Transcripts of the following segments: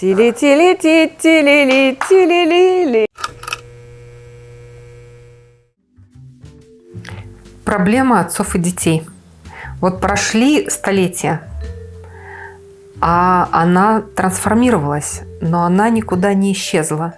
Тили-тили-ти, тили-ли, тили-ли-ли. Проблема отцов и детей. Вот прошли столетия, а она трансформировалась, но она никуда не исчезла.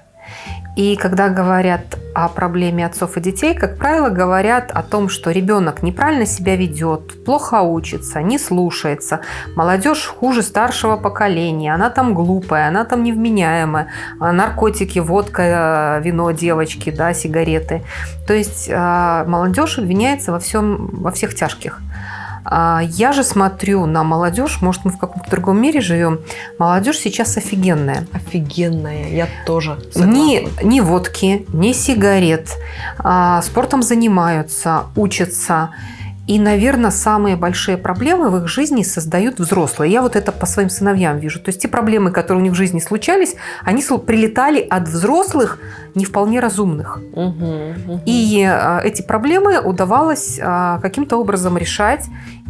И когда говорят о проблеме отцов и детей, как правило, говорят о том, что ребенок неправильно себя ведет, плохо учится, не слушается, молодежь хуже старшего поколения, она там глупая, она там невменяемая, а наркотики, водка, вино девочки, да, сигареты. То есть а, молодежь обвиняется во, всем, во всех тяжких. А, я же смотрю на молодежь, может, мы в каком-то другом мире живем. Молодежь сейчас офигенная. Офигенная, я тоже Ни, ни водки, ни сигарет. А, спортом занимаются, учатся. И, наверное, самые большие проблемы в их жизни создают взрослые. Я вот это по своим сыновьям вижу. То есть те проблемы, которые у них в жизни случались, они прилетали от взрослых, не вполне разумных. Угу, угу. И а, эти проблемы удавалось а, каким-то образом решать.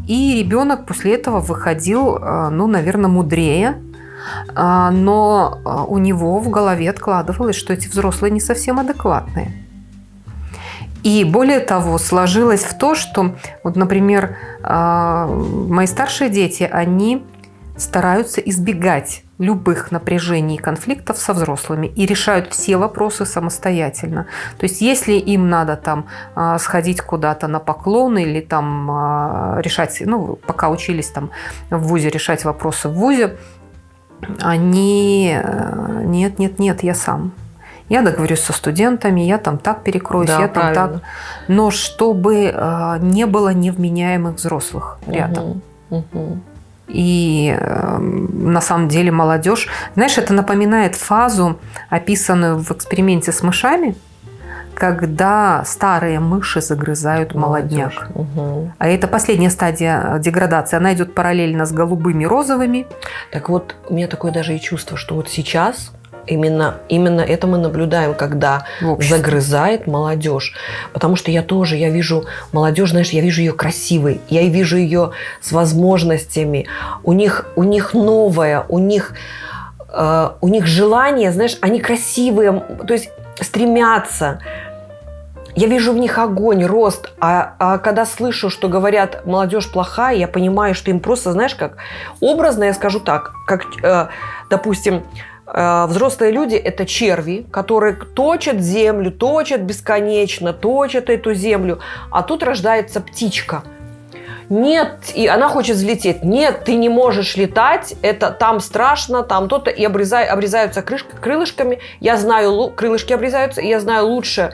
И ребенок после этого выходил, а, ну, наверное, мудрее, но у него в голове откладывалось, что эти взрослые не совсем адекватные. И более того, сложилось в то, что, вот, например, а, мои старшие дети, они стараются избегать любых напряжений и конфликтов со взрослыми и решают все вопросы самостоятельно. То есть если им надо там а, сходить куда-то на поклон или там а, решать, ну, пока учились там в ВУЗе решать вопросы в ВУЗе, они э, нет, нет, нет, я сам. Я договорюсь со студентами, я там так перекроюсь, да, я там правильно. так. Но чтобы э, не было невменяемых взрослых рядом. Угу, угу. И э, на самом деле молодежь, знаешь, это напоминает фазу, описанную в эксперименте с мышами, когда старые мыши загрызают молодняк. Угу. А это последняя стадия деградации. Она идет параллельно с голубыми, розовыми. Так вот, у меня такое даже и чувство, что вот сейчас Именно, именно это мы наблюдаем, когда загрызает молодежь. Потому что я тоже, я вижу молодежь, знаешь, я вижу ее красивой, я вижу ее с возможностями. У них, у них новое, у них, э, у них желание, знаешь, они красивые, то есть стремятся. Я вижу в них огонь, рост, а, а когда слышу, что говорят, молодежь плохая, я понимаю, что им просто, знаешь, как образно, я скажу так, как, э, допустим, взрослые люди – это черви, которые точат землю, точат бесконечно, точат эту землю. А тут рождается птичка. Нет, и она хочет взлететь. Нет, ты не можешь летать, это там страшно, там то-то, и обрезай, обрезаются крышка, крылышками. Я знаю, крылышки обрезаются, и я знаю лучше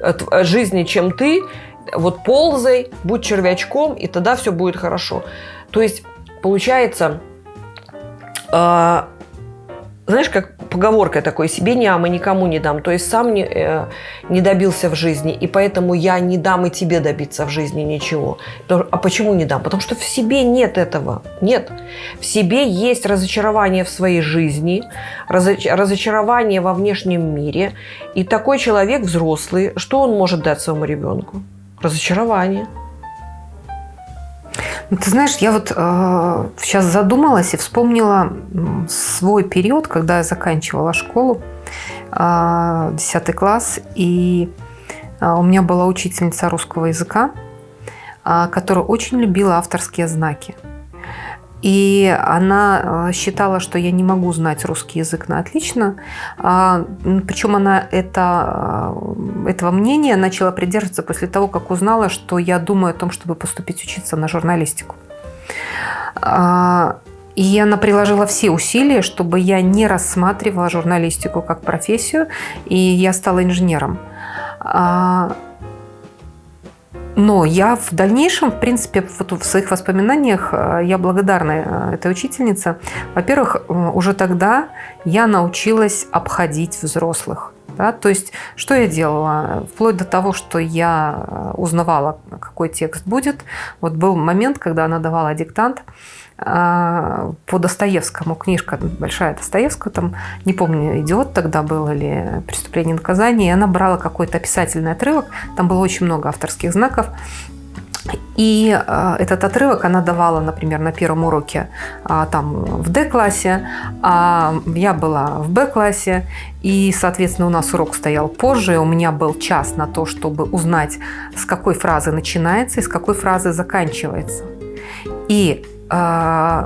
э, э, жизни, чем ты. Вот ползай, будь червячком, и тогда все будет хорошо. То есть, получается, знаешь, как поговорка такой, себе не ам и никому не дам. То есть сам не, э, не добился в жизни, и поэтому я не дам и тебе добиться в жизни ничего. А почему не дам? Потому что в себе нет этого. Нет. В себе есть разочарование в своей жизни, разоч разочарование во внешнем мире. И такой человек взрослый, что он может дать своему ребенку? Разочарование. Ты знаешь, я вот э, сейчас задумалась и вспомнила свой период, когда я заканчивала школу, э, 10 класс, и э, у меня была учительница русского языка, э, которая очень любила авторские знаки. И она э, считала, что я не могу знать русский язык на отлично. А, Причем она это, э, этого мнения начала придерживаться после того, как узнала, что я думаю о том, чтобы поступить учиться на журналистику. А, и она приложила все усилия, чтобы я не рассматривала журналистику как профессию, и я стала инженером. Но я в дальнейшем, в принципе, вот в своих воспоминаниях э, я благодарна э, этой учительнице. Во-первых, э, уже тогда я научилась обходить взрослых. Да? То есть, что я делала? Вплоть до того, что я узнавала, какой текст будет. Вот был момент, когда она давала диктант, по Достоевскому, книжка большая Достоевского, там, не помню, «Идиот» тогда был или «Преступление и наказание», и она брала какой-то описательный отрывок, там было очень много авторских знаков, И э, этот отрывок она давала, например, на первом уроке э, там в D-классе, а я была в B-классе, и, соответственно, у нас урок стоял позже, у меня был час на то, чтобы узнать, с какой фразы начинается и с какой фразы заканчивается. И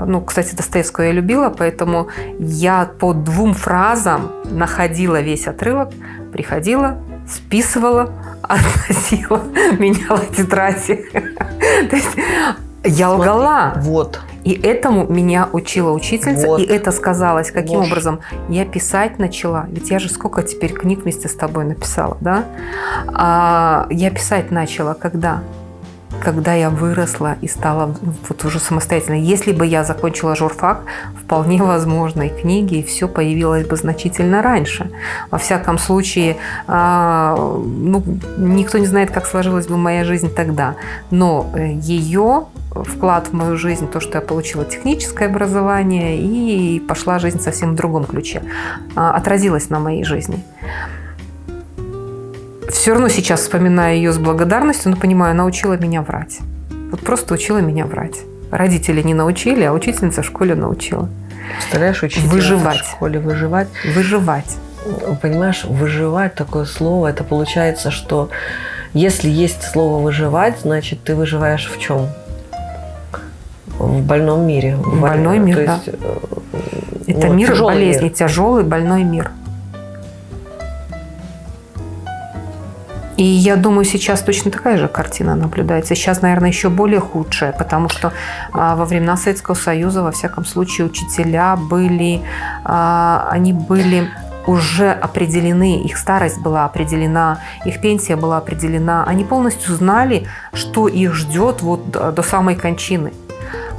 ну, кстати, Достоевского я любила, поэтому я по двум фразам находила весь отрывок, приходила, списывала, относила, меняла тетради. То есть я лгала. Вот. И этому меня учила учительница, Вот. и это сказалось. Каким Ложь. образом? Я писать начала. Ведь я же сколько теперь книг вместе с тобой написала, да? А, я писать начала когда? Когда я выросла и стала вот уже самостоятельной. Если бы я закончила журфак, вполне возможно, и книги, и все появилось бы значительно раньше. Во всяком случае, а, ну, никто не знает, как сложилась бы моя жизнь тогда. Но э, ее вклад в мою жизнь, то, что я получила техническое образование, и пошла жизнь совсем в другом ключе, а, отразилось на моей жизни. Все равно сейчас вспоминаю ее с благодарностью, но понимаю, она учила меня врать. Вот просто учила меня врать. Родители не научили, а учительница в школе научила. Представляешь, учитель Выживать. в школе выживать. Выживать. Понимаешь, выживать такое слово, это получается, что если есть слово выживать, значит ты выживаешь в чем? В больном мире. В больной мир, То да. есть, э, Это вот, мир болезни, мир. тяжелый больной мир. И я думаю, сейчас точно такая же картина наблюдается. Сейчас, наверное, еще более худшая, потому что а, во времена Советского Союза, во всяком случае, учителя были, а, они были уже определены, их старость была определена, их пенсия была определена. Они полностью знали, что их ждет вот до самой кончины.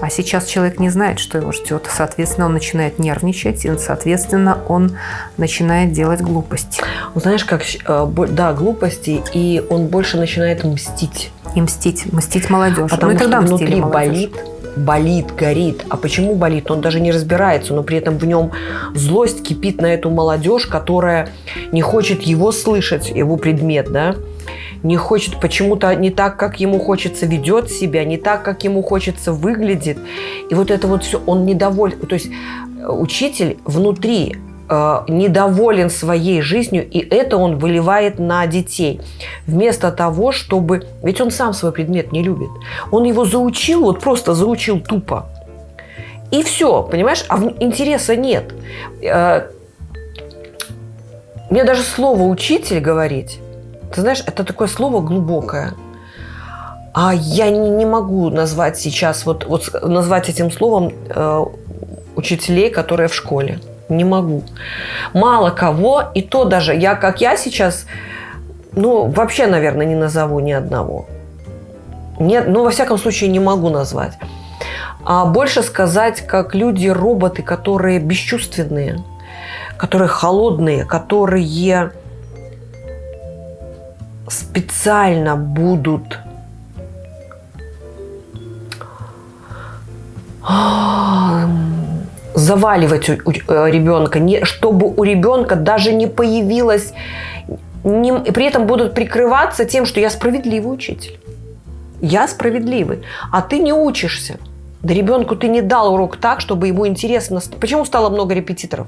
А сейчас человек не знает, что его ждет. Соответственно, он начинает нервничать, и, соответственно, он начинает делать глупости. Ну, Знаешь, как, э, да, глупости, и он больше начинает мстить. И мстить, мстить молодежь. Потому ну, и тогда что внутри молодежь. болит, болит, горит. А почему болит? Он даже не разбирается, но при этом в нем злость кипит на эту молодежь, которая не хочет его слышать, его предмет, да, не хочет почему-то не так, как ему хочется, ведет себя, не так, как ему хочется, выглядит. И вот это вот все, он недоволен. То есть э, учитель внутри э, недоволен своей жизнью, и это он выливает на детей. Вместо того, чтобы... Ведь он сам свой предмет не любит. Он его заучил, вот просто заучил тупо. И все, понимаешь? А интереса нет. Э, Мне даже слово «учитель» говорить, ты знаешь, это такое слово глубокое. А я не, не могу назвать сейчас, вот, вот назвать этим словом э, учителей, которые в школе. Не могу. Мало кого, и то даже, я как я сейчас, ну, вообще, наверное, не назову ни одного. Нет, ну, во всяком случае, не могу назвать. А больше сказать, как люди-роботы, которые бесчувственные, которые холодные, которые специально будут заваливать у, ребенка, не, чтобы у ребенка даже не появилось, не- при этом будут прикрываться тем, что я справедливый учитель. Я справедливый, а ты не учишься. Да ребенку ты не дал урок так, чтобы ему интересно. Почему стало много репетиторов?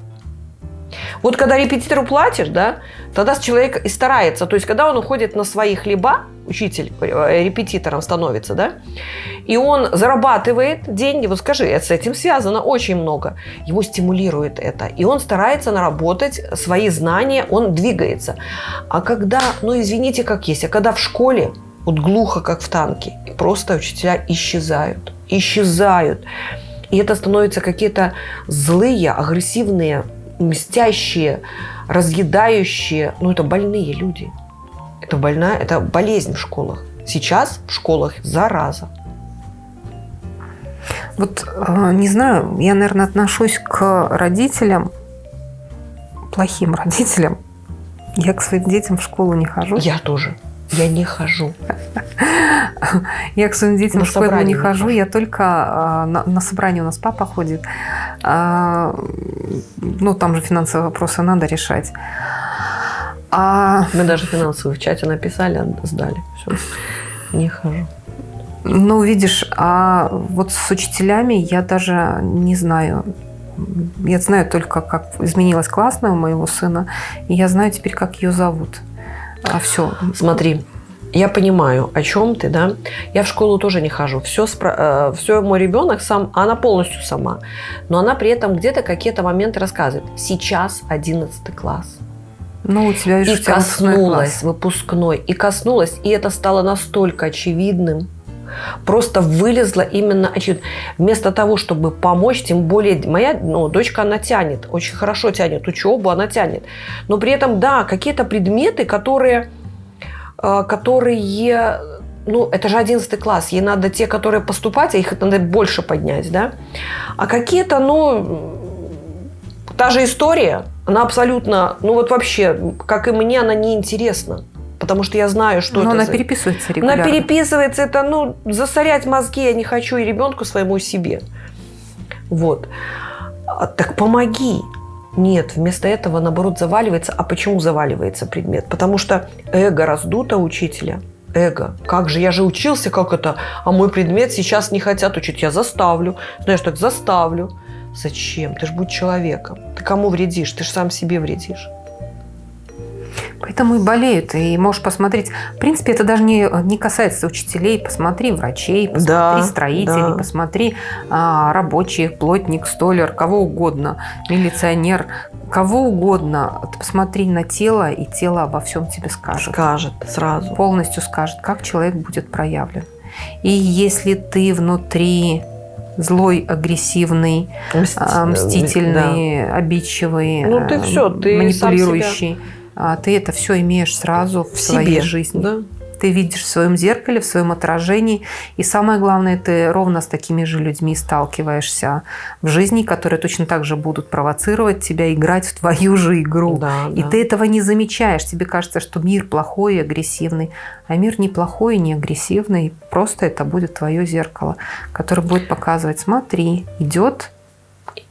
Вот когда репетитору платишь, да, тогда человек и старается. То есть, когда он уходит на свои хлеба, учитель э, репетитором становится, да, и он зарабатывает деньги, вот скажи, это с этим связано очень много. Его стимулирует это. И он старается наработать свои знания, он двигается. А когда, ну извините, как есть, а когда в школе, вот глухо, как в танке, просто учителя исчезают. Исчезают. И это становятся какие-то злые, агрессивные, мстящие, разъедающие. Ну, это больные люди. Это больная, это болезнь в школах. Сейчас в школах зараза. Вот э, не знаю, я, наверное, отношусь к родителям, плохим родителям. Я к своим детям в школу не хожу. Я тоже. Я не хожу. Я к своим детям На в школу не хожу. Я только а, на, на собрание у нас папа ходит. А, ну, там же финансовые вопросы надо решать. А, Мы даже финансовые в чате написали, сдали. Все. Не хожу. Ну, видишь, а вот с учителями я даже не знаю. Я знаю только, как изменилась классная у моего сына, и я знаю теперь, как ее зовут. А все. Смотри, я понимаю, о чем ты, да? Я в школу тоже не хожу. Все, спро... все мой ребенок сам, она полностью сама. Но она при этом где-то какие-то моменты рассказывает. Сейчас 11 класс. Ну, у тебя, и коснулась выпускной, и коснулась, и это стало настолько очевидным. Просто вылезла именно очевидно. Вместо того, чтобы помочь, тем более моя ну, дочка, она тянет, очень хорошо тянет учебу, она тянет. Но при этом, да, какие-то предметы, которые, э, которые ну, это же 11 класс, ей надо те, которые поступать, а их надо больше поднять, да. А какие-то, ну, та же история, она абсолютно, ну вот вообще, как и мне, она неинтересна. Потому что я знаю, что Но это она за... переписывается регулярно. Она переписывается, это, ну, засорять мозги я не хочу и ребенку своему, и себе. Вот. А, так помоги. Нет, вместо этого, наоборот, заваливается. А почему заваливается предмет? Потому что эго раздуто учителя. Эго. Как же, я же учился, как это? А мой предмет сейчас не хотят учить. Я заставлю. Знаешь, так заставлю. Зачем? Ты же будь человеком. Ты кому вредишь? Ты же сам себе вредишь. Поэтому и болеют. И можешь посмотреть. В принципе, это даже не, не касается учителей. Посмотри врачей, посмотри да, строителей, да. посмотри а, рабочих, плотник, столер, кого угодно, милиционер, кого угодно. Посмотри на тело, и тело обо всем тебе скажет. Скажет сразу. Полностью скажет, как человек будет проявлен. И если ты внутри злой, агрессивный, Мститель, мстительный, да. обидчивый, ну, ты все, ты манипулирующий. А ты это все имеешь сразу в, в своей себе, жизни. Да? Ты видишь в своем зеркале, в своем отражении. И самое главное, ты ровно с такими же людьми сталкиваешься в жизни, которые точно так же будут провоцировать тебя, играть в твою же игру. Да, и да. ты этого не замечаешь. Тебе кажется, что мир плохой и агрессивный. А мир не плохой и не агрессивный. Просто это будет твое зеркало, которое будет показывать, смотри, идет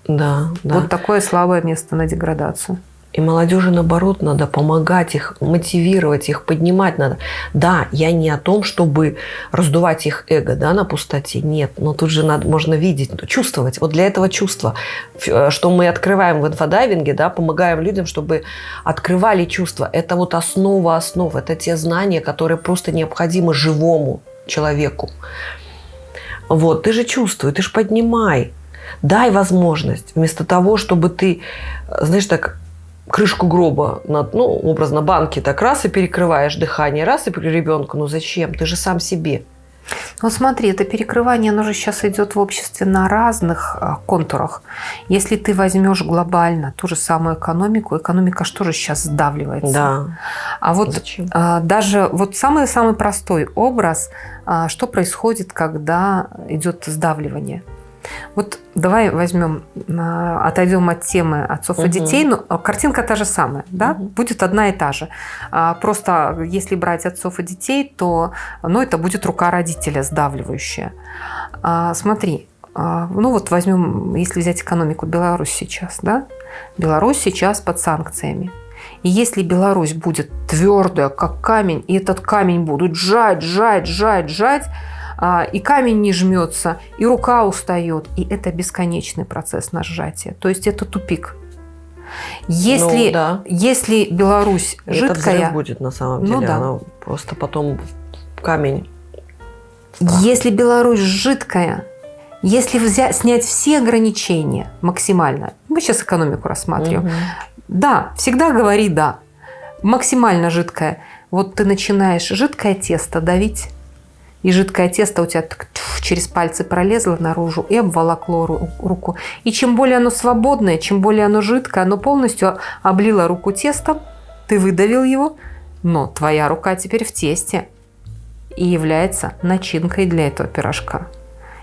да, да. вот такое слабое место на деградацию. И молодежи, наоборот, надо помогать их, мотивировать их, поднимать надо. Да, я не о том, чтобы раздувать их эго да, на пустоте. Нет, но тут же надо, можно видеть, чувствовать. Вот для этого чувства, э, что мы открываем в инфодайвинге, да, помогаем людям, чтобы открывали чувства. Это вот основа основ. Это те знания, которые просто необходимы живому человеку. Вот, ты же чувствуй, ты же поднимай. Дай возможность. Вместо того, чтобы ты, знаешь, так крышку гроба, над, ну, образно, банки так раз и перекрываешь дыхание, раз и ребенку, ну зачем? Ты же сам себе. Ну смотри, это перекрывание, оно же сейчас идет в обществе на разных а, контурах. Если ты возьмешь глобально ту же самую экономику, экономика что же сейчас сдавливается? Да. А вот Зачем? А, даже вот самый-самый простой образ, а, что происходит, когда идет сдавливание – вот давай возьмем, а, отойдем от темы отцов угу. и детей, но картинка та же самая, да, угу. будет одна и та же. А, просто если брать отцов и детей, то, ну, это будет рука родителя сдавливающая. А, смотри, ну вот возьмем, если взять экономику Беларусь сейчас, да, Беларусь сейчас под санкциями. И если Беларусь будет твердая, как камень, и этот камень будут жать, жать, жать, жать, а, и камень не жмется, и рука устает. И это бесконечный процесс на сжатие. То есть это тупик. Если, ну, да. если Беларусь это жидкая... Это будет на самом ну деле. Ну, да. Она просто потом камень. Если Беларусь жидкая, если взять, снять все ограничения максимально, мы сейчас экономику рассматриваем, угу. да, всегда говори «да», максимально жидкая. Вот ты начинаешь жидкое тесто давить, и жидкое тесто у тебя так, через пальцы пролезло наружу и обволокло руку. И чем более оно свободное, чем более оно жидкое, оно полностью облило руку тестом, ты выдавил его, но твоя рука теперь в тесте и является начинкой для этого пирожка.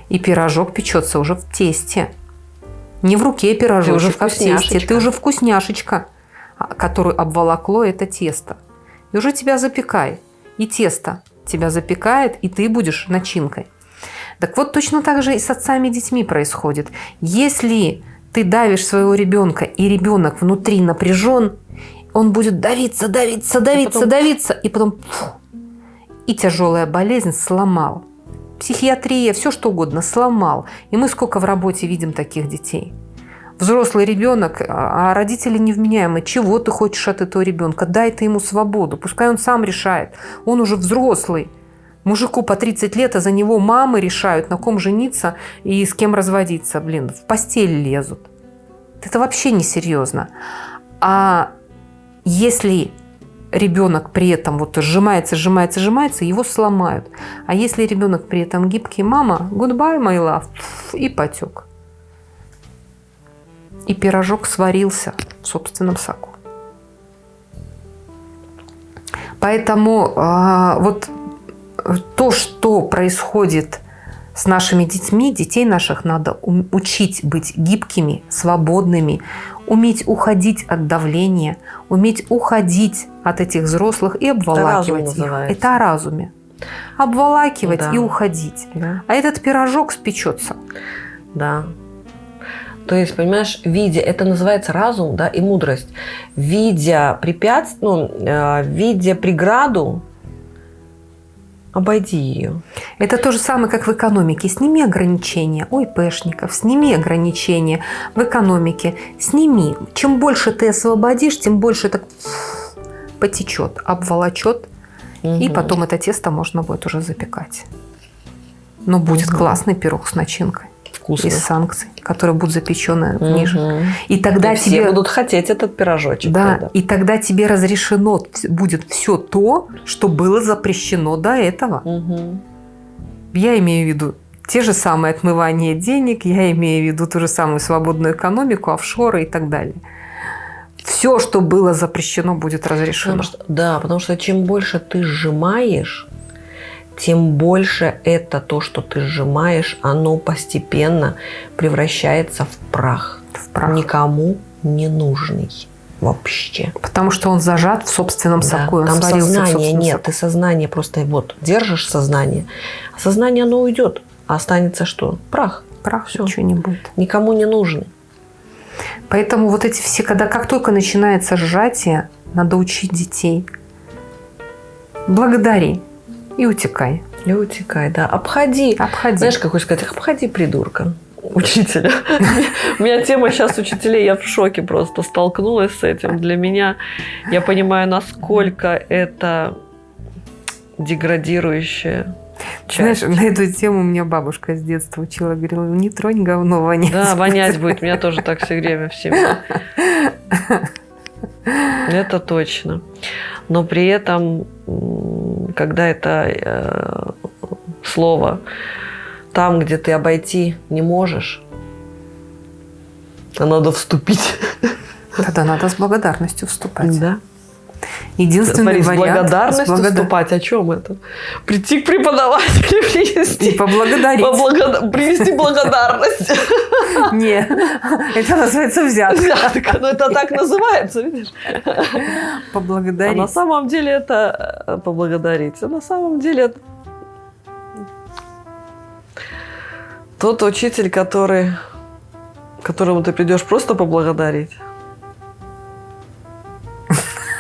И пирожок печется уже в тесте. Не в руке пирожочек, а в тесте. Ты уже вкусняшечка, а, которую обволокло это тесто. И уже тебя запекай. И тесто тебя запекает, и ты будешь начинкой. Так вот, точно так же и с отцами и детьми происходит. Если ты давишь своего ребенка, и ребенок внутри напряжен, он будет давиться, давиться, давиться, и потом... давиться, и потом фу, и тяжелая болезнь сломал. психиатрия, все что угодно, сломал. И мы сколько в работе видим таких детей. Взрослый ребенок, а родители невменяемые. Чего ты хочешь от этого ребенка? Дай ты ему свободу. Пускай он сам решает. Он уже взрослый. Мужику по 30 лет, а за него мамы решают, на ком жениться и с кем разводиться. Блин, в постель лезут. Это вообще несерьезно. А если ребенок при этом вот сжимается, сжимается, сжимается, его сломают. А если ребенок при этом гибкий, мама, goodbye, my love, и потек. И пирожок сварился в собственном соку. Поэтому э, вот то, что происходит с нашими детьми, детей наших надо учить быть гибкими, свободными, уметь уходить от давления, уметь уходить от этих взрослых и обволакивать Это их. Это о разуме. Обволакивать да. и уходить. Да. А этот пирожок спечется. Да. То есть, понимаешь, видя, это называется разум, да, и мудрость. Видя препятствие, ну, э, видя преграду, обойди ее. Это то же самое, как в экономике. Сними ограничения. Ой, пешников, сними ограничения в экономике. Сними. Чем больше ты освободишь, тем больше так потечет, обволочет. Угу. И потом это тесто можно будет уже запекать. Но будет угу. классный пирог с начинкой. Вкусно. Из санкций, которые будут запечены угу. ниже. И тогда и тебе... все будут хотеть этот пирожочек. Да, тогда. и тогда тебе разрешено будет все то, что было запрещено до этого. Угу. Я имею в виду те же самые отмывания денег, я имею в виду ту же самую свободную экономику, офшоры и так далее. Все, что было запрещено, будет разрешено. Потому что, да, потому что чем больше ты сжимаешь, тем больше это то, что ты сжимаешь, оно постепенно превращается в прах. В прах. Никому не нужный вообще. Потому что он зажат в собственном Да, соку. там сознания собственном нет, соку. ты сознание просто вот держишь сознание, а сознание оно уйдет, а останется что? Прах. Прах, Всё. ничего не будет. Никому не нужен. Поэтому вот эти все, когда как только начинается сжатие, надо учить детей. Благодари и утекай. И утекай, да. Обходи. Обходи. Знаешь, как хочешь сказать, обходи придурка. Учителя. У меня тема сейчас учителей, я в шоке просто столкнулась с этим. Для меня, я понимаю, насколько это деградирующее Знаешь, на эту тему меня бабушка с детства учила, говорила, не тронь говно, вонять. Да, вонять будет. Меня тоже так все время в семье. Это точно. Но при этом, когда это э, слово там, где ты обойти не можешь, а надо вступить. Тогда надо с благодарностью вступать. Да. Единственный Смотри, с вариант благодарностью с благода- вступать. О чем это? Прийти к преподавателю, принести, И поблагодарить. поблагода- принести благодарность. Не, это называется взятка. Взятка. Ну, это так называется, видишь? А Поблагодарить. на самом деле это э, поблагодарить. А на самом деле это тот учитель, который, которому ты придешь просто поблагодарить,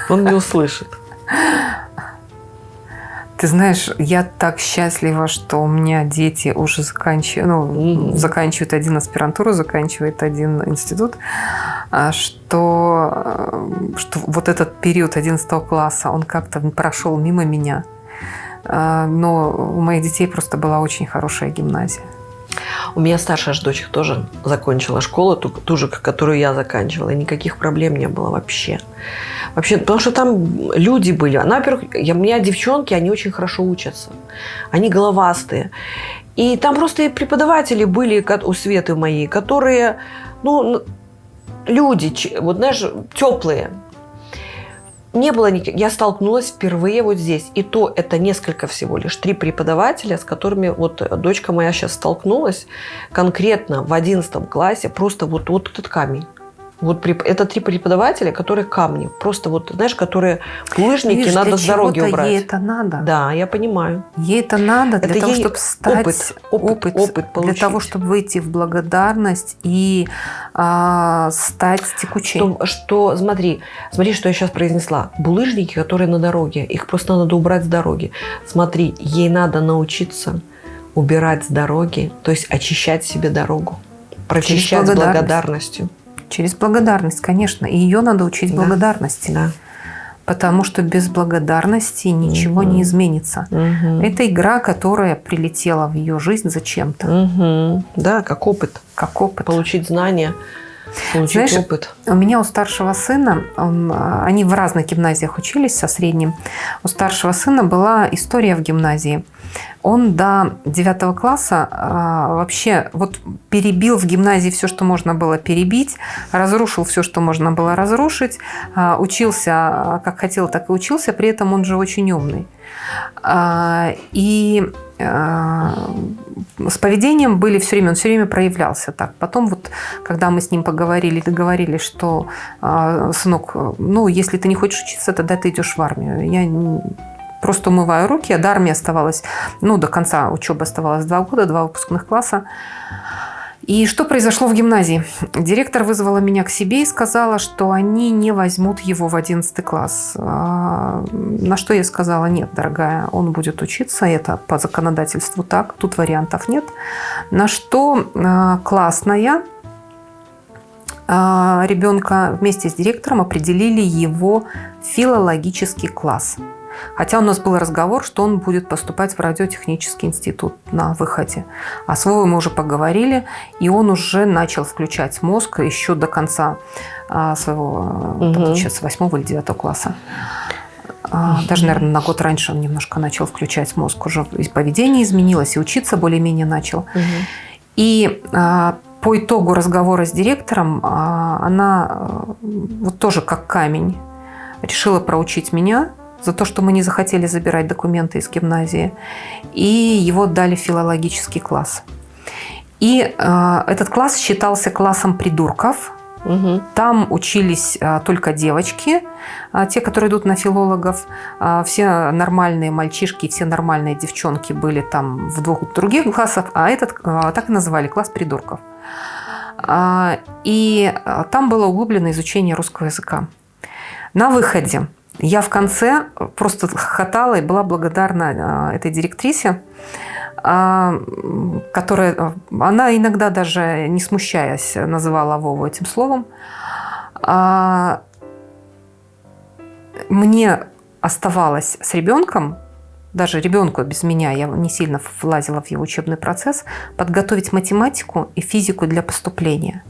он не услышит. Ты знаешь, я так счастлива, что у меня дети уже заканчивают, ну, Мгм. заканчивают один аспирантуру, заканчивает один институт, а, что, э, что вот этот период 11 класса, он как-то прошел мимо меня. А, Но у моих детей просто была очень хорошая гимназия. У меня старшая ж дочь тоже закончила школу, ту, ту же, которую я заканчивала, и никаких проблем не было вообще. Вообще, потому что там люди были. Она, во-первых, я, у меня девчонки, они очень хорошо учатся. Они головастые. И там просто и преподаватели были у Светы моей, которые, ну, люди, вот знаешь, теплые. Не было никаких... Я столкнулась впервые вот здесь. И то это несколько всего лишь. Три преподавателя, с которыми вот дочка моя сейчас столкнулась конкретно в 11 классе. Просто вот, вот этот камень. Вот это три преподавателя, которые камни. Просто вот, знаешь, которые булыжники Видишь, надо для с дороги убрать. Ей это надо. Да, я понимаю. Ей это надо для Это того, чтобы стать опыт, опыт, опыт для получить. того, чтобы выйти в благодарность и а, стать текучей. Что, что, смотри, смотри, что я сейчас произнесла. Булыжники, которые на дороге, их просто надо убрать с дороги. Смотри, ей надо научиться убирать с дороги, то есть очищать себе дорогу, прочищать с благодарность. благодарностью. Через благодарность, конечно. И ее надо учить Да. благодарности. Да. Потому что без благодарности ничего Мгм. не изменится. Мгм. Это игра, которая прилетела в ее жизнь зачем-то, Мгм. Да, как опыт. как опыт. Получить знания, получить Знаешь, опыт. У меня у старшего сына, он, а, они в разных гимназиях учились со средним. У старшего сына была история в гимназии. Он до 9 класса а, вообще вот перебил в гимназии все, что можно было перебить, разрушил все, что можно было разрушить, а, учился а, как хотел, так и учился, при этом он же очень умный. А, И а, с поведением были все время, он все время проявлялся так. Потом вот, когда мы с ним поговорили, договорились, что, а, сынок, ну, если ты не хочешь учиться, тогда ты идешь в армию. Я просто умываю руки, до армии оставалось, ну, до конца учебы оставалось два года, два выпускных класса. И что произошло в гимназии? Директор вызвала меня к себе и сказала, что они не возьмут его в 11 класс. А, На что я сказала, нет, дорогая, он будет учиться, это по законодательству так, тут вариантов нет. На что а, классная а, ребенка вместе с директором определили его филологический класс. Хотя у нас был разговор, что он будет поступать в радиотехнический институт на выходе. А с Вовой мы уже поговорили, и он уже начал включать мозг еще до конца а, своего, Мгм. получается, восьмого или девятого класса. А, Даже, наверное, на год раньше он немножко начал включать мозг. Уже и поведение изменилось, и учиться более-менее начал. Мгм. И а, по итогу разговора с директором она а, вот тоже как камень решила проучить меня за то, что мы не захотели забирать документы из гимназии. И его дали в филологический класс. И а, этот класс считался классом придурков. Мгм. Там учились а, только девочки, а, те, которые идут на филологов. А, все нормальные мальчишки, все нормальные девчонки были там в двух других классах, а этот а, так и называли класс придурков. А, И а, там было углубленное изучение русского языка. На выходе я в конце просто хохотала и была благодарна а, этой директрисе, а, которая, она иногда даже не смущаясь называла Вову этим словом. А, Мне оставалось с ребенком, даже ребенку без меня, я не сильно влазила в его учебный процесс, подготовить математику и физику для поступления.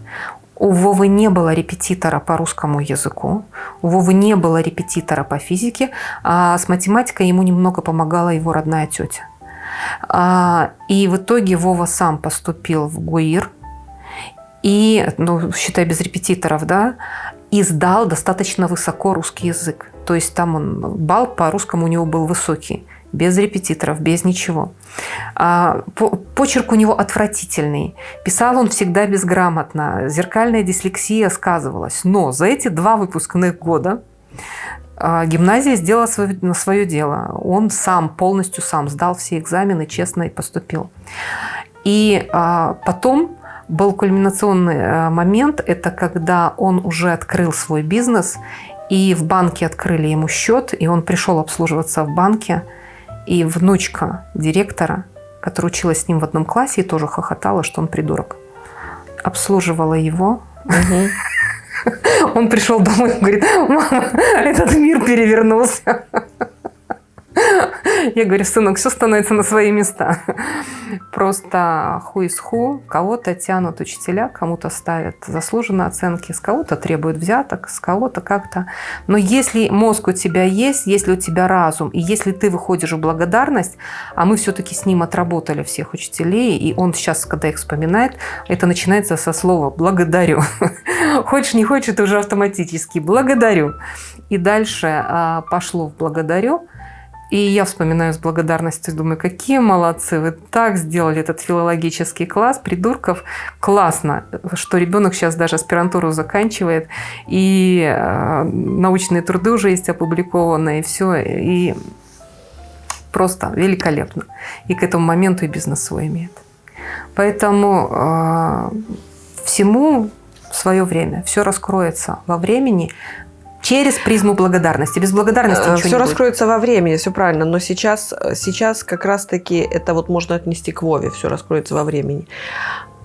У Вовы не было репетитора по русскому языку, у Вовы не было репетитора по физике, а с математикой ему немного помогала его родная тетя. А, И в итоге Вова сам поступил в ГУИР, и, ну, считай, без репетиторов, да, и сдал достаточно высоко русский язык. То есть там он, балл по русскому у него был высокий, без репетиторов, без ничего. А, по- Почерк у него отвратительный. Писал он всегда безграмотно. Зеркальная дислексия сказывалась. Но за эти два выпускных года а, гимназия сделала свое, свое дело. Он сам, полностью сам сдал все экзамены, честно и поступил. И а, потом был кульминационный а, момент, это когда он уже открыл свой бизнес, и в банке открыли ему счет, и он пришел обслуживаться в банке, и внучка директора, которая училась с ним в одном классе, и тоже хохотала, что он придурок, обслуживала его. Он пришел домой и говорит, мама, этот мир перевернулся. Я говорю, сынок, все становится на свои места. Просто ху из ху. Кого-то тянут учителя, кому-то ставят заслуженные оценки, с кого-то требуют взяток, с кого-то как-то. Но если мозг у тебя есть, если у тебя разум, и если ты выходишь в благодарность, а мы все-таки с ним отработали всех учителей, и он сейчас, когда их вспоминает, это начинается со слова «благодарю». Хочешь, не хочешь, это уже автоматически «благодарю». И дальше а, пошло в «благодарю», и я вспоминаю с благодарностью, думаю, какие молодцы, вы так сделали этот филологический класс, придурков. Классно, что ребенок сейчас даже аспирантуру заканчивает, и э, научные труды уже есть опубликованные, и все, и просто великолепно. И к этому моменту и бизнес свой имеет. Поэтому э, всему свое время, все раскроется во времени. Через призму благодарности. Без благодарности Э, ничего Все не будет. раскроется во времени, все правильно. Но сейчас, сейчас как раз-таки это вот можно отнести к Вове, все раскроется во времени.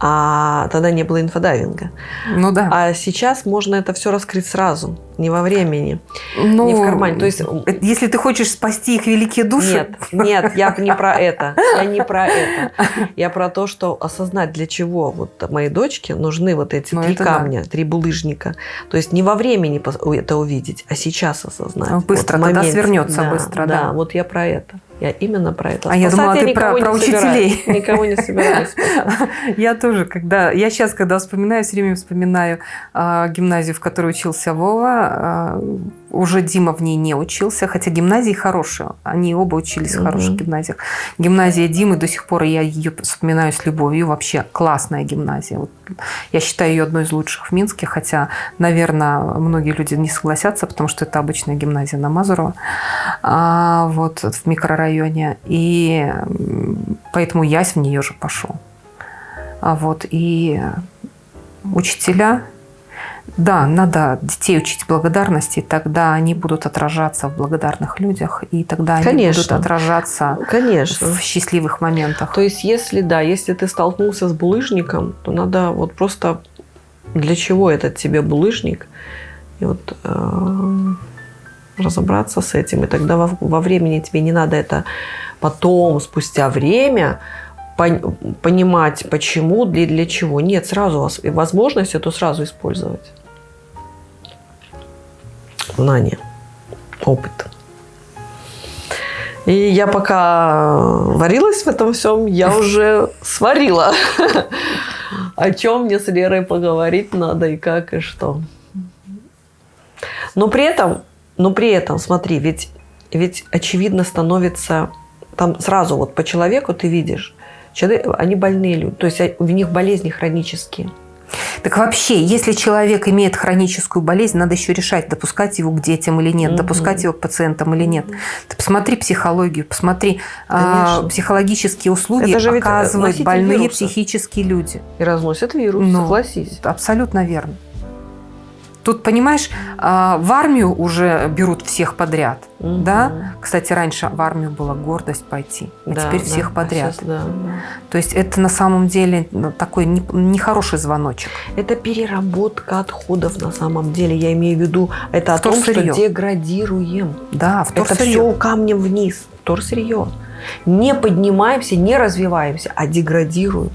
А тогда не было инфодайвинга. Ну да. А сейчас можно это все раскрыть сразу, не во времени. Ну, не в кармане. То есть- э, если ты хочешь спасти их великие души, Нет, нет, я не про это. Я не про это. Я про то, что осознать, для чего вот моей дочке нужны вот эти Ну, три это да. камня, три булыжника. То есть не во времени это увидеть, а сейчас осознать. Быстро, в тогда свернется быстро, да. вот я про это. Я именно про это. А я думала, ты про- про собираюсь. учителей. Никого не собираюсь. Я тоже, когда я сейчас, когда вспоминаю, все время вспоминаю а, гимназию, в которой учился Вова. а, уже Дима в ней не учился, хотя гимназии хорошие. Они оба учились в хороших гимназиях. Гимназия Димы до сих пор я ее вспоминаю с любовью. Вообще классная гимназия. Вот я считаю ее одной из лучших в Минске, хотя, наверное, многие люди не согласятся, потому что это обычная гимназия на Мазурова, а, вот в микрорайоне. И поэтому Ясь в нее же пошел. А вот и учителя, да, надо детей учить благодарности, тогда они будут отражаться в благодарных людях, и тогда они Конечно. будут отражаться Конечно. в счастливых моментах. То есть, если да, если ты столкнулся с булыжником, то надо вот просто для чего этот тебе булыжник, и вот э, разобраться с этим, и тогда во, во времени тебе не надо это потом, спустя время понимать, почему, для, для чего. Нет, сразу и возможность эту сразу использовать. Знание, опыт. И я пока варилась в этом всем, я уже сварила. О чем мне с Лерой поговорить надо и как и что. Но при этом, но при этом, смотри, ведь, ведь очевидно становится, там сразу вот по человеку ты видишь, человек, они больные люди, то есть у них болезни хронические. Так вообще, если человек имеет хроническую болезнь, надо еще решать, допускать его к детям или нет, Мгм. допускать его к пациентам или нет. Ты посмотри психологию, посмотри а, психологические услуги Это же ведь оказывают больные вируса. психические люди. И разносят вирус, Ну. согласись. Абсолютно верно. Тут, понимаешь, а, в армию уже берут всех подряд. Мгм. Да? Кстати, раньше в армию была гордость пойти, а Да, теперь да, всех а подряд. щас да, да. То есть это на самом деле такой не- нехороший звоночек. Это переработка отходов на самом деле. Я имею в виду, это о том, что Вторсырье. деградируем. Да, в Это все камнем вниз. Вторсырье. Не поднимаемся, не развиваемся, а деградируем.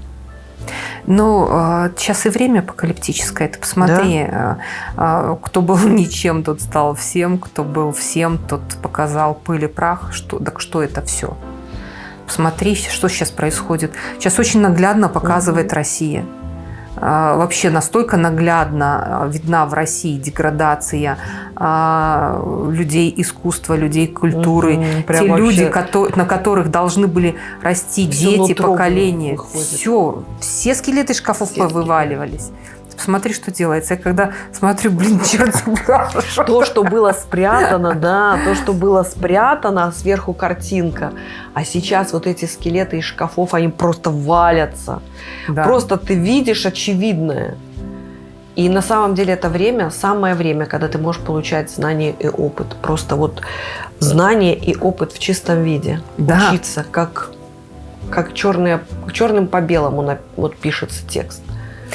Ну, э, сейчас и время апокалиптическое. Ты посмотри, э, э, кто был ничем, тот стал всем, кто был всем, тот показал пыль и прах. Что, так что это все? Посмотри, что сейчас происходит. Сейчас очень наглядно показывает Россия. Э, Вообще настолько наглядно э, видна в России деградация э, людей искусства, людей культуры, прям те люди, на которых должны были расти дети, поколения. выходит. Все, все скелеты шкафов Все вываливались. Посмотри, что делается. Я когда смотрю, блин, черт. То, что было спрятано, да, то, что было спрятано, сверху картинка. А сейчас вот эти скелеты из шкафов, они просто валятся. Да. Просто ты видишь очевидное. И на самом деле это время, самое время, когда ты можешь получать знания и опыт. Просто вот знание и опыт в чистом виде. Да. Учиться, как, как черное, черным по белому на- вот пишется текст,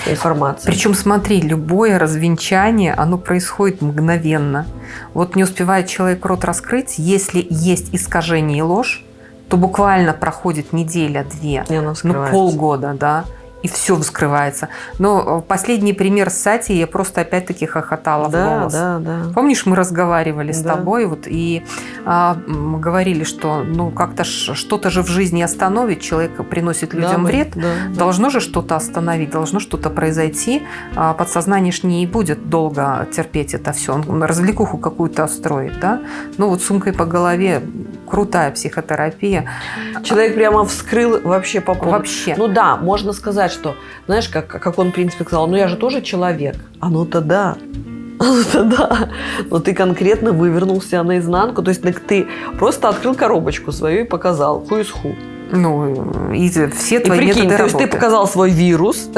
информация. Причем, смотри, любое развенчание, оно происходит мгновенно. Вот не успевает человек рот раскрыть, если есть искажение и ложь, то буквально проходит неделя-две, ну полгода, да, и все вскрывается. Но э, последний пример с Сати я просто опять-таки хохотала в Да, голос. да, да. Помнишь, мы разговаривали с Да. тобой вот, и а, говорили, что ну как-то что-то же в жизни остановит, человек приносит Да, людям мы- вред, да, да. Должно же что-то остановить, должно что-то произойти. А Подсознание ж не будет долго терпеть это все. Он развлекуху какую-то строит, да? Ну вот сумкой по голове крутая психотерапия. Человек прямо вскрыл вообще по полной. Вообще. Ну да, можно сказать, что, знаешь, как, как он, в принципе, сказал, ну я же тоже человек. А ну-то да. А ну-то да. Но ты конкретно вывернул себя наизнанку. То есть так ты просто открыл коробочку свою и показал who is who. Ну, и все И твои прикинь, методы то есть ты показал свой вирус,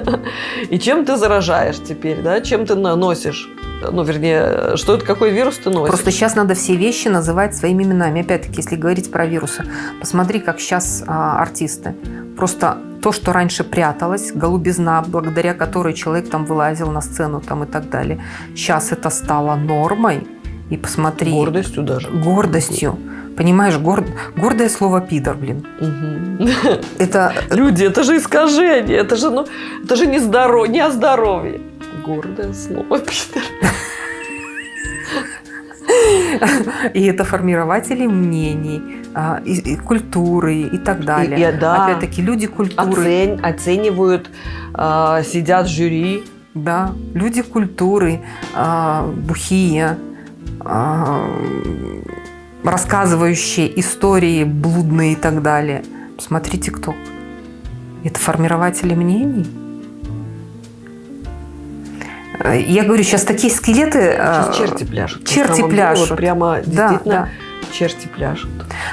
и чем ты заражаешь теперь, да? Чем ты наносишь ну, вернее, что это, какой вирус ты носишь. Просто сейчас надо все вещи называть своими именами. Опять-таки, если говорить про вирусы, посмотри, как сейчас а, артисты. Просто то, что раньше пряталось, голубизна, благодаря которой человек там вылазил на сцену там и так далее. Сейчас это стало нормой. И посмотри. Гордостью даже. Гордостью. Понимаешь, горд... гордое слово пидор, блин. Угу. Это... Люди, это же искажение, это же, ну, это же не, здоров... не о здоровье. Гордое слово пидор. И это формирователи мнений, а, и, и культуры и так далее. И, и, да. Опять-таки люди культуры. Оцень, оценивают, э, сидят в жюри. Да, люди культуры, э, бухие, э, рассказывающие истории блудные и так далее. Смотрите, кто. Это формирователи мнений. Я говорю, сейчас такие скелеты... Сейчас черти пляшут. Черти пляшут. вот прямо действительно да, да. черти пляшут.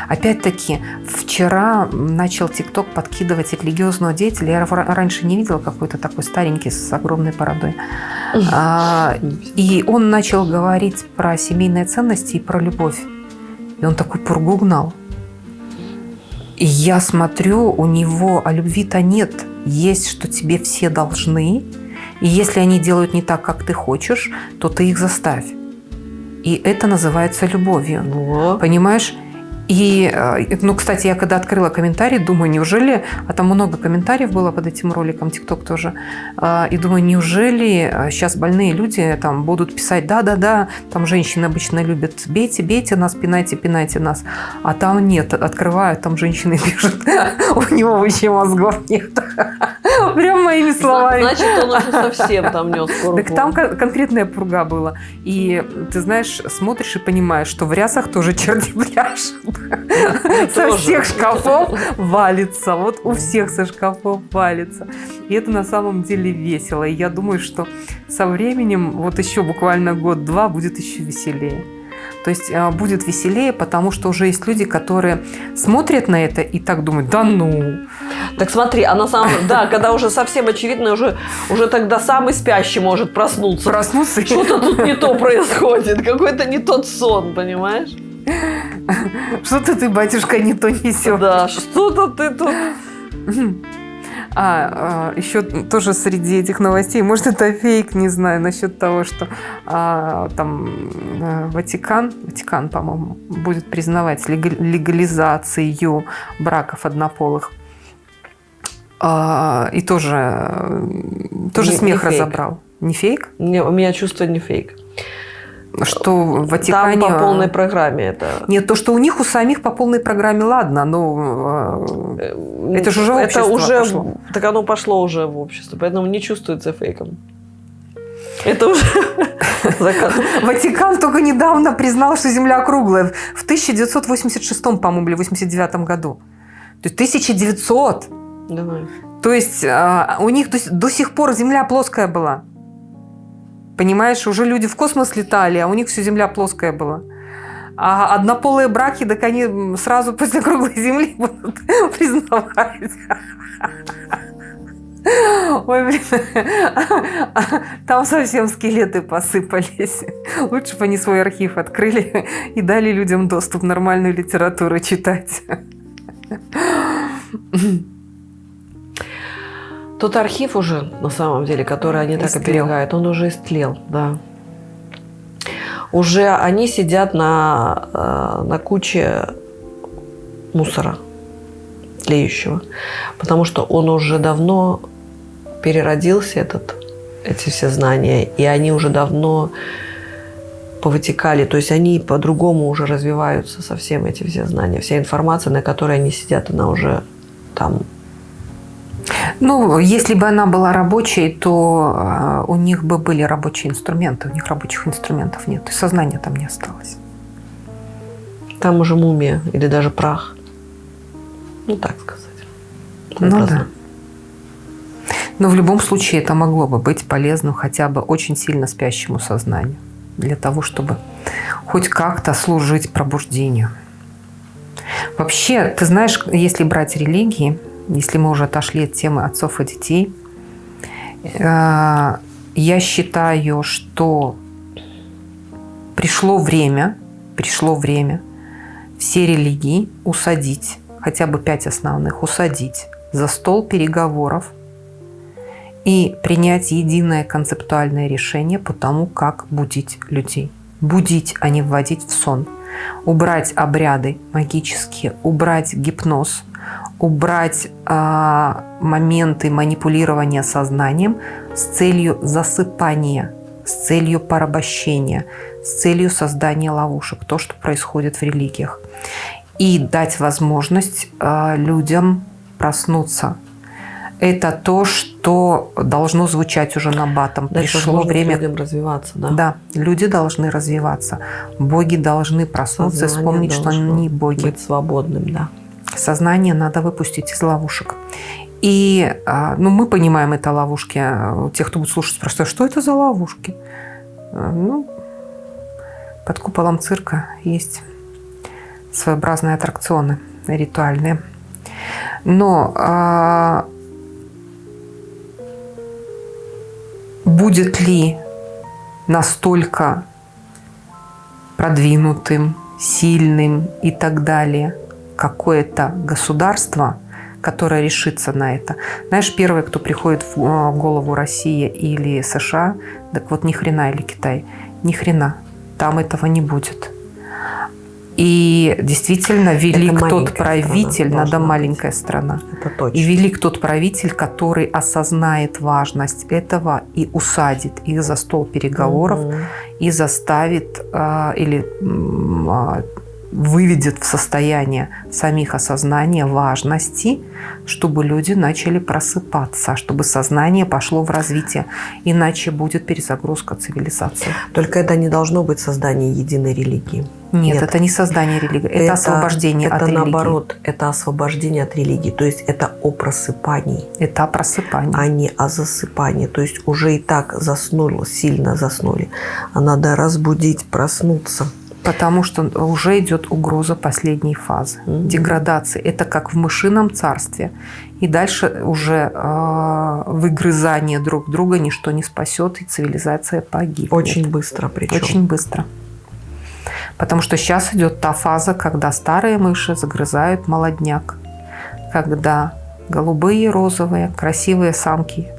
Опять-таки, вчера начал ТикТок подкидывать религиозного деятеля. Я раньше не видела какой-то такой старенький с огромной бородой. а, и он начал говорить про семейные ценности и про любовь. И он такой пургу гнал. И я смотрю, у него, а любви-то нет. Есть, что тебе все должны. И если они делают не так, как ты хочешь, то ты их заставь. И это называется любовью. О. Понимаешь? И, э, ну, кстати, я когда открыла комментарий, думаю, неужели, а там много комментариев было под этим роликом, ТикТок тоже, э, и думаю, неужели сейчас э, больные люди там будут писать, да-да-да, там женщины обычно любят, бейте, бейте нас, пинайте, пинайте нас, а там нет, открывают, там женщины пишут, у него вообще мозгов нет. Прям моими словами. Значит, он уже совсем там нес пургу. Так там конкретная пурга была. И ты знаешь, смотришь и понимаешь, что в рясах тоже черти пляшут. Со всех шкафов валится. Вот у всех со шкафов валится. И это на самом деле весело. И я думаю, что со временем, вот еще буквально год-два, будет еще веселее. То есть а, будет веселее, потому что уже есть люди, которые смотрят на это и так думают, да ну. Так смотри, а на самом деле, да, когда уже совсем очевидно, уже, уже тогда самый спящий может проснуться. Проснуться. Что-то тут не то происходит, какой-то не тот сон, понимаешь? Что-то ты, батюшка, не то несешь. Да, что-то ты тут... А, а, еще тоже среди этих новостей, может, это фейк, не знаю, насчет того, что а, там а, Ватикан, Ватикан, по-моему, будет признавать легализацию браков однополых. А, и тоже, тоже не, смех не разобрал. Не фейк? Не, у меня чувство не фейк что в Ватикане... Там по полной программе это... Нет, то, что у них у самих по полной программе, ладно, но э, это же уже это уже пошло. Так оно пошло уже в общество, поэтому не чувствуется фейком. Это уже Ватикан только недавно признал, что Земля круглая. В 1986, по-моему, или 89 году. То есть 1900. Давай. То есть у них до сих пор Земля плоская была. Понимаешь, уже люди в космос летали, а у них все Земля плоская была. А однополые браки, так они сразу после круглой Земли будут признавать. Ой, блин, там совсем скелеты посыпались. Лучше бы они свой архив открыли и дали людям доступ нормальную литературу читать. Тот архив уже, на самом деле, который они истлел. так оберегают, он уже истлел, да. Уже они сидят на, э, на куче мусора тлеющего, потому что он уже давно переродился, этот, эти все знания, и они уже давно повытекали, то есть они по-другому уже развиваются совсем эти все знания, вся информация, на которой они сидят, она уже там ну, если бы она была рабочей, то а, у них бы были рабочие инструменты. У них рабочих инструментов нет. И сознания там не осталось. Там уже мумия или даже прах. Ну, так сказать. Ну да. Но в любом случае это могло бы быть полезным хотя бы очень сильно спящему сознанию. Для того, чтобы хоть как-то служить пробуждению. Вообще, ты знаешь, если брать религии, если мы уже отошли от темы отцов и детей, э, я считаю, что пришло время, пришло время все религии усадить, хотя бы пять основных усадить за стол переговоров и принять единое концептуальное решение по тому, как будить людей. Будить, а не вводить в сон. Убрать обряды магические, убрать гипноз, убрать э, моменты манипулирования сознанием с целью засыпания, с целью порабощения, с целью создания ловушек, то, что происходит в религиях. И дать возможность э, людям проснуться. Это то, что должно звучать уже на батом. Дать Пришло время людям развиваться, да? Да, люди должны развиваться. Боги должны проснуться Сознание и вспомнить, что они боги. Быть свободным, да. Сознание надо выпустить из ловушек. И а, ну, мы понимаем это ловушки. Те, кто будет слушать, спрашивают, что это за ловушки? А, ну, под куполом цирка есть своеобразные аттракционы ритуальные. Но а, будет ли настолько продвинутым, сильным и так далее какое-то государство, которое решится на это. Знаешь, первое, кто приходит в а, голову Россия или США, так вот ни хрена или Китай, ни хрена, там этого не будет. И действительно велик тот правитель, страна, надо маленькая страна. Это точно. И велик тот правитель, который осознает важность этого и усадит их за стол переговоров угу. и заставит э, или э, выведет в состояние самих осознания важности, чтобы люди начали просыпаться, чтобы сознание пошло в развитие. Иначе будет перезагрузка цивилизации. Только это не должно быть создание единой религии. Нет, Нет. это не создание религии, это, это освобождение это от религии. Это наоборот, это освобождение от религии. То есть это о просыпании. Это о просыпании. А не о засыпании. То есть уже и так заснули, сильно заснули. А надо разбудить, проснуться. Потому что уже идет угроза последней фазы mm-hmm. деградации. Это как в мышином царстве. И дальше уже э, выгрызание друг друга ничто не спасет, и цивилизация погибнет. Очень быстро причем. Очень быстро. Потому что сейчас идет та фаза, когда старые мыши загрызают молодняк. Когда голубые, розовые, красивые самки,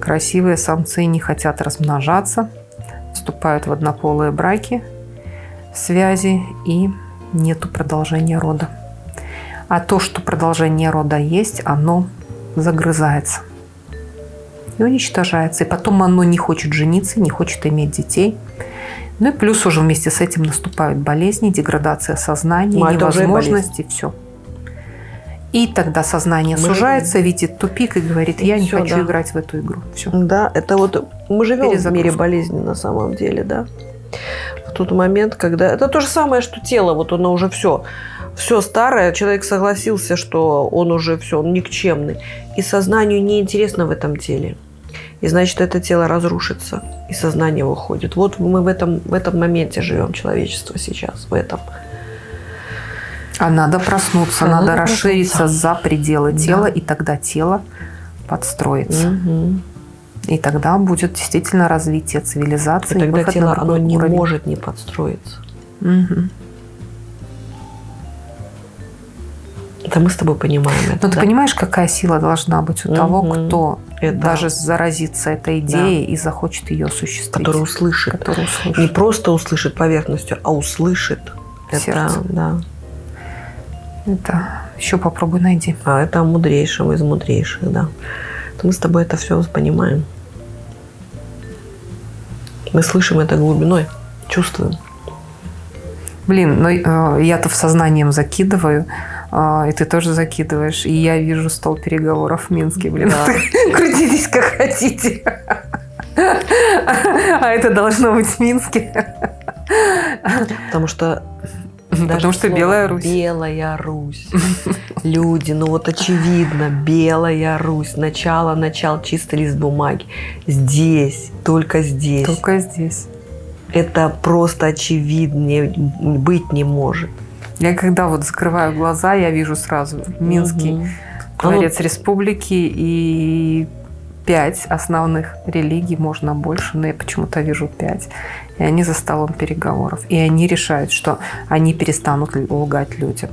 красивые самцы не хотят размножаться, вступают в однополые браки – связи и нету продолжения рода. А то, что продолжение рода есть, оно загрызается и уничтожается. И потом оно не хочет жениться, не хочет иметь детей. Ну и плюс уже вместе с этим наступают болезни, деградация сознания, ну, невозможности, все. И тогда сознание мы сужается, живем. видит тупик и говорит, я и не все, хочу да. играть в эту игру. Все. Да, это вот мы живем в мире болезни на самом деле, да тот момент, когда... Это то же самое, что тело, вот оно уже все, все старое, человек согласился, что он уже все, он никчемный. И сознанию неинтересно в этом теле. И значит, это тело разрушится, и сознание выходит. Вот мы в этом, в этом моменте живем, человечество сейчас, в этом. А надо проснуться, а надо, надо расшириться проснуться. за пределы тела, да. и тогда тело подстроится. Угу. И тогда будет действительно развитие цивилизации. И тогда тело оно не уровень. может не подстроиться. Угу. Это мы с тобой понимаем это. Но да? ты понимаешь, какая сила должна быть у угу. того, кто это... даже заразится этой идеей да. и захочет ее осуществить. Который услышит. Который услышит. Не просто услышит поверхностью, а услышит. Сердце. Это, да. Это еще попробуй найди. А это мудрейшим из мудрейших, да. Мы с тобой это все понимаем. Мы слышим это глубиной, чувствуем. Блин, ну э, я-то в сознанием закидываю, э, и ты тоже закидываешь, и я вижу стол переговоров в Минске, блин. Да. Крутитесь как хотите. А это должно быть в Минске. Потому что Потому что Белая Русь. Белая Русь. Люди, ну вот очевидно, Белая Русь. Начало, начало, чистый лист бумаги. Здесь, только здесь. Только здесь. Это просто очевиднее быть не может. Я когда вот закрываю глаза, я вижу сразу Минский угу. дворец угу. республики и пять основных религий, можно больше, но я почему-то вижу пять. И они за столом переговоров. И они решают, что они перестанут лгать людям.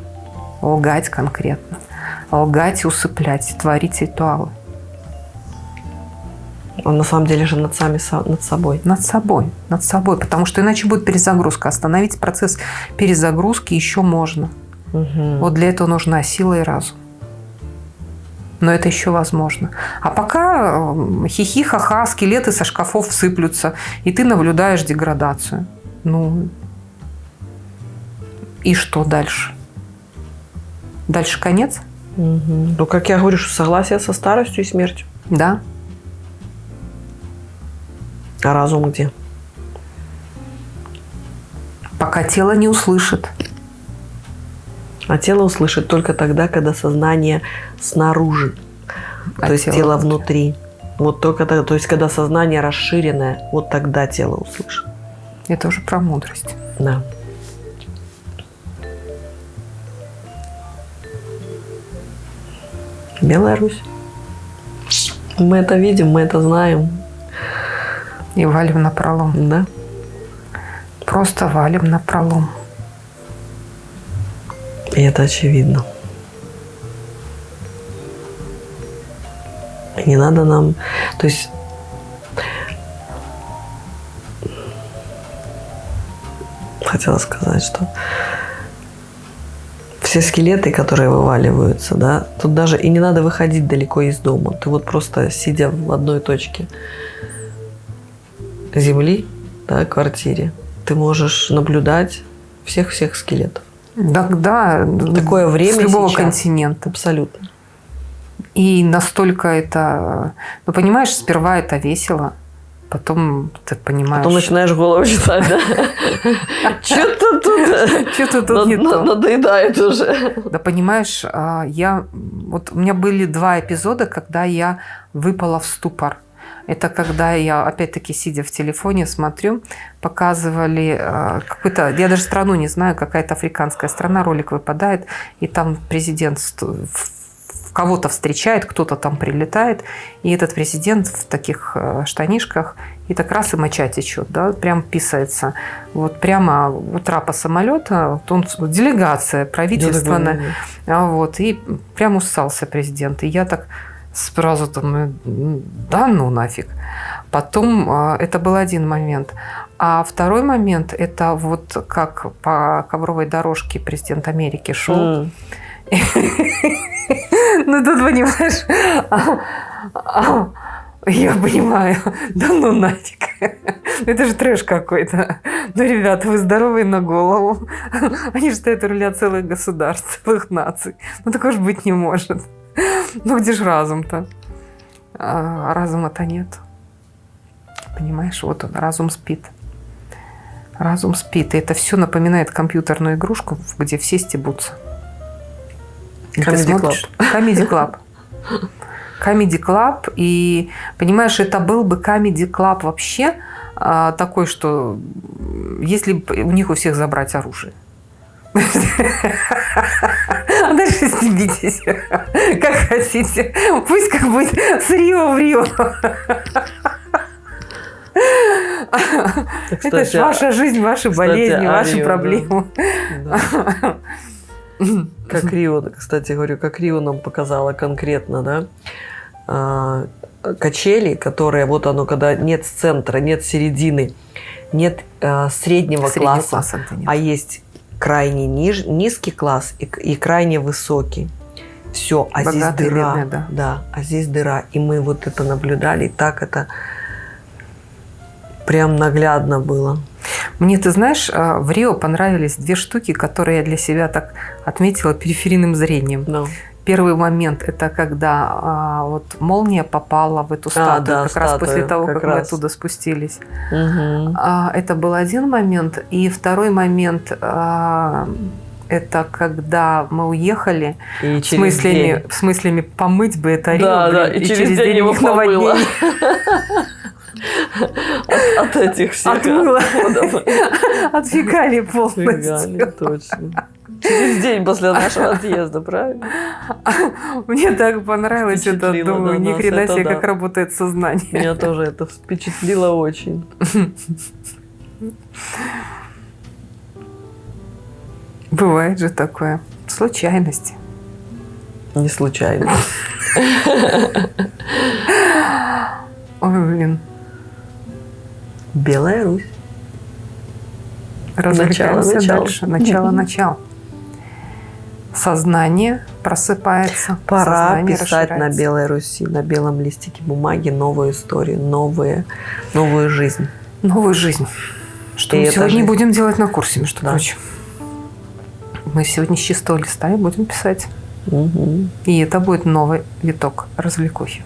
Лгать конкретно. Лгать и усыплять, творить ритуалы. Он на самом деле же над, сами, над собой. Над собой. Над собой. Потому что иначе будет перезагрузка. Остановить процесс перезагрузки еще можно. Угу. Вот для этого нужна сила и разум. Но это еще возможно. А пока хихи, ха-ха, скелеты со шкафов сыплются, и ты наблюдаешь деградацию. Ну, и что дальше? Дальше конец? Угу. Ну, как я говорю, что согласие со старостью и смертью. Да. А разум где? Пока тело не услышит. А тело услышит только тогда, когда сознание снаружи, а то есть тело, тело внутри. Вот только тогда, то есть когда сознание расширенное, вот тогда тело услышит. Это уже про мудрость. Да. Белая Русь. Мы это видим, мы это знаем. И валим на пролом. Да. Просто валим на пролом. И это очевидно. И не надо нам... То есть хотела сказать, что все скелеты, которые вываливаются, да, тут даже и не надо выходить далеко из дома. Ты вот просто сидя в одной точке земли, да, квартире, ты можешь наблюдать всех-всех скелетов. Да, да. Такое время С любого сейчас. континента. Абсолютно. И настолько это... Ну, понимаешь, сперва это весело, потом ты понимаешь... Потом начинаешь голову читать, да? Что-то тут... Что-то тут не то. Надоедает уже. Да понимаешь, а, я... Вот у меня были два эпизода, когда я выпала в ступор. Это когда я, опять-таки, сидя в телефоне, смотрю, показывали э, какую-то, я даже страну не знаю, какая-то африканская страна, ролик выпадает, и там президент кого-то встречает, кто-то там прилетает, и этот президент в таких э, штанишках, и так раз и моча течет, да, прям писается. Вот прямо у трапа самолета, он, делегация правительственная, вот, и прям усался президент. И я так сразу там, да ну нафиг. Потом а, это был один момент. А второй момент, это вот как по ковровой дорожке президент Америки шел. Ну тут, понимаешь, я понимаю, да ну нафиг. Это же трэш какой-то. Ну, ребята, вы здоровые на голову. Они же стоят у руля целых государств, целых наций. Ну, такого же быть не может. Ну где же разум-то? А разума-то нет. Понимаешь, вот он, разум спит. Разум спит. И это все напоминает компьютерную игрушку, где все стебутся. Comedy Club. Comedy Club. Comedy Club. И, понимаешь, это был бы Comedy Club вообще а, такой, что если у них у всех забрать оружие. А дальше стебитесь, как хотите. Пусть как будет с Рио в Рио. Это же ваша жизнь, ваши болезни, ваши проблемы. Как Рио, кстати, говорю, как Рио нам показала конкретно, да, а, качели, которые, вот оно, когда нет центра, нет середины, нет а, среднего, среднего класса, класса а есть крайне ниж, низкий класс и, и крайне высокий. Все, а Богатый, здесь дыра. Бедный, да. да, а здесь дыра. И мы вот это наблюдали, и так это прям наглядно было. Мне, ты знаешь, а, в Рио понравились две штуки, которые я для себя так отметила периферийным зрением. No. Первый момент – это когда а, вот молния попала в эту статую, а, да, как статую, раз после того, как, как мы оттуда спустились. Угу. А, это был один момент. И второй момент а, это когда мы уехали, и в, смысле, в смысле помыть бы это да, да, и, и через, через день, день его помыло. От, от этих всех Отмыло. От фекалий полностью. Фекалий, точно. Через день после нашего отъезда, правильно? Мне так понравилось это. Думаю, ни хрена себе, как работает сознание. Меня тоже это впечатлило очень. Бывает же такое. Случайности. Не случайно. Ой, блин. Белая Русь. Развлекаемся начало, дальше. Начало, начало. Сознание просыпается. Пора писать на Белой Руси, на белом листике бумаги новую историю, новые, новую жизнь. Новую жизнь. Что и мы сегодня жизнь. будем делать на курсе, между да. прочим. Мы сегодня с чистого листа и будем писать. Угу. И это будет новый виток развлекухи.